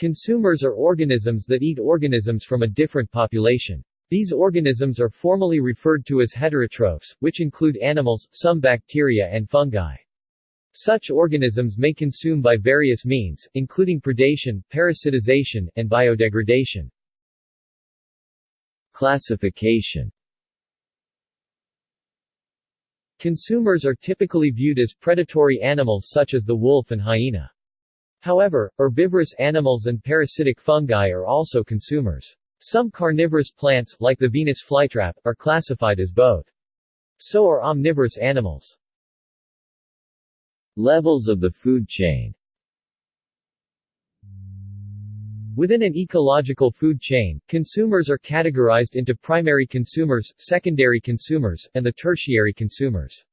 Consumers are organisms that eat organisms from a different population. These organisms are formally referred to as heterotrophs, which include animals, some bacteria and fungi. Such organisms may consume by various means, including predation, parasitization, and biodegradation. Classification Consumers are typically viewed as predatory animals such as the wolf and hyena. However, herbivorous animals and parasitic fungi are also consumers. Some carnivorous plants, like the Venus flytrap, are classified as both. So are omnivorous animals. Levels of the food chain Within an ecological food chain, consumers are categorized into primary consumers, secondary consumers, and the tertiary consumers.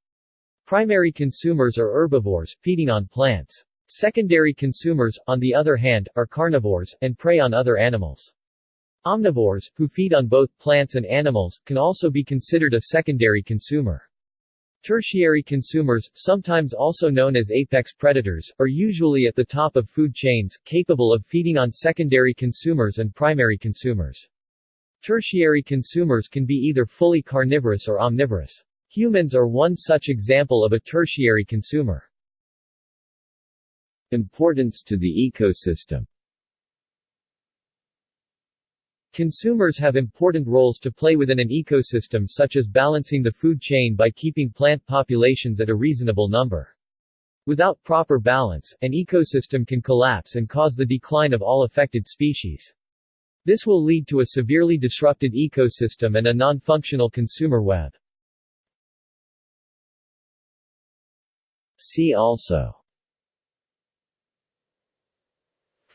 Primary consumers are herbivores, feeding on plants. Secondary consumers, on the other hand, are carnivores, and prey on other animals. Omnivores, who feed on both plants and animals, can also be considered a secondary consumer. Tertiary consumers, sometimes also known as apex predators, are usually at the top of food chains, capable of feeding on secondary consumers and primary consumers. Tertiary consumers can be either fully carnivorous or omnivorous. Humans are one such example of a tertiary consumer. Importance to the ecosystem Consumers have important roles to play within an ecosystem such as balancing the food chain by keeping plant populations at a reasonable number. Without proper balance, an ecosystem can collapse and cause the decline of all affected species. This will lead to a severely disrupted ecosystem and a non-functional consumer web. See also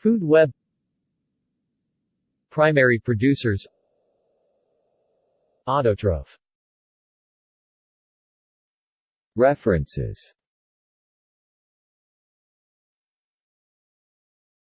Food web. Primary producers. Autotroph. References